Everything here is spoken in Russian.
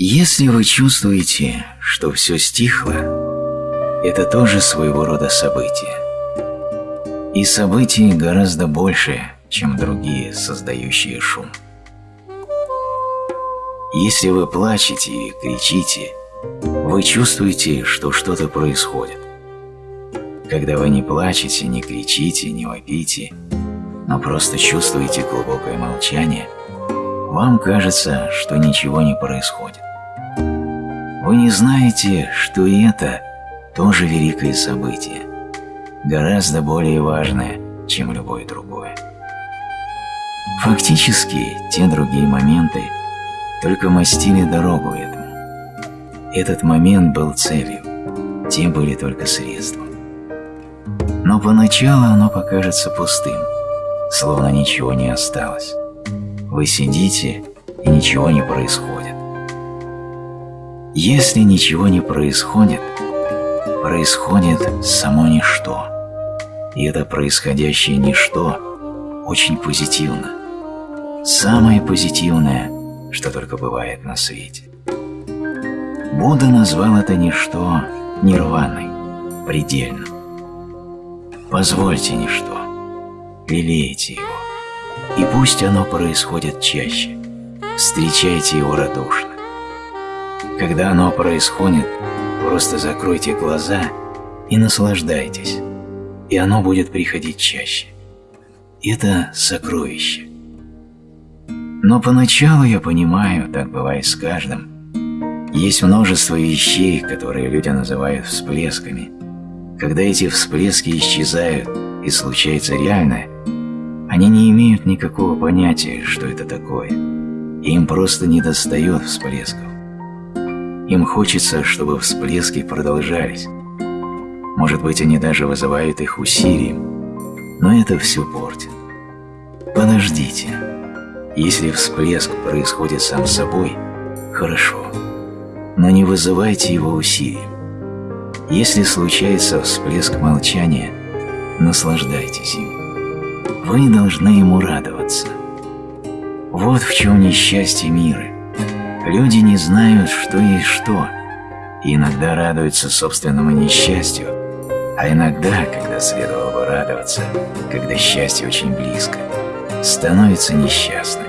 Если вы чувствуете, что все стихло, это тоже своего рода событие. И событий гораздо больше, чем другие, создающие шум. Если вы плачете и кричите, вы чувствуете, что что-то происходит. Когда вы не плачете, не кричите, не вопите, но просто чувствуете глубокое молчание, вам кажется, что ничего не происходит. Вы не знаете, что и это тоже великое событие, гораздо более важное, чем любое другое. Фактически, те другие моменты только мастили дорогу этому. Этот момент был целью, те были только средством. Но поначалу оно покажется пустым, словно ничего не осталось. Вы сидите, и ничего не происходит. Если ничего не происходит, происходит само ничто. И это происходящее ничто очень позитивно. Самое позитивное, что только бывает на свете. Будда назвал это ничто нирваной, предельным. Позвольте ничто, лелейте его, и пусть оно происходит чаще. Встречайте его радушно. Когда оно происходит, просто закройте глаза и наслаждайтесь, и оно будет приходить чаще. Это сокровище. Но поначалу я понимаю, так бывает с каждым, есть множество вещей, которые люди называют всплесками – когда эти всплески исчезают и случается реальное, они не имеют никакого понятия, что это такое. Им просто не достает всплесков. Им хочется, чтобы всплески продолжались. Может быть, они даже вызывают их усилием, но это все портит. Подождите. Если всплеск происходит сам собой, хорошо, но не вызывайте его усилием. Если случается всплеск молчания, наслаждайтесь им. Вы должны ему радоваться. Вот в чем несчастье мира. Люди не знают, что есть что, и иногда радуются собственному несчастью, а иногда, когда следовало бы радоваться, когда счастье очень близко, становятся несчастны.